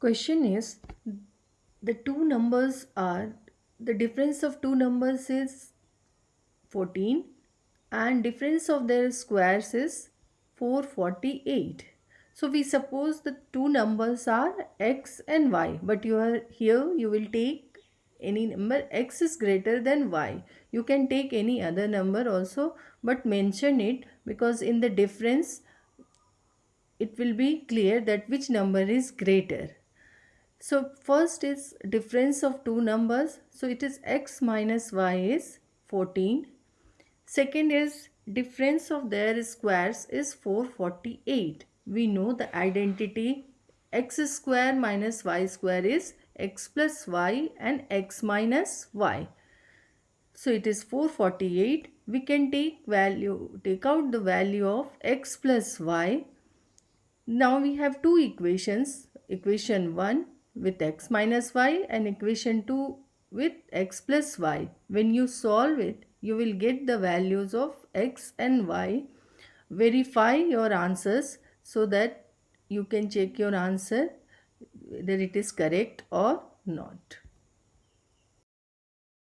Question is the two numbers are the difference of two numbers is 14 and difference of their squares is 448. So we suppose the two numbers are x and y but you are here you will take any number x is greater than y. You can take any other number also but mention it because in the difference it will be clear that which number is greater. So first is difference of two numbers. So it is x minus y is 14. Second is difference of their squares is 448. We know the identity x square minus y square is x plus y and x minus y. So it is 448. We can take value, take out the value of x plus y. Now we have two equations. Equation 1 with x minus y and equation 2 with x plus y. When you solve it, you will get the values of x and y. Verify your answers so that you can check your answer whether it is correct or not.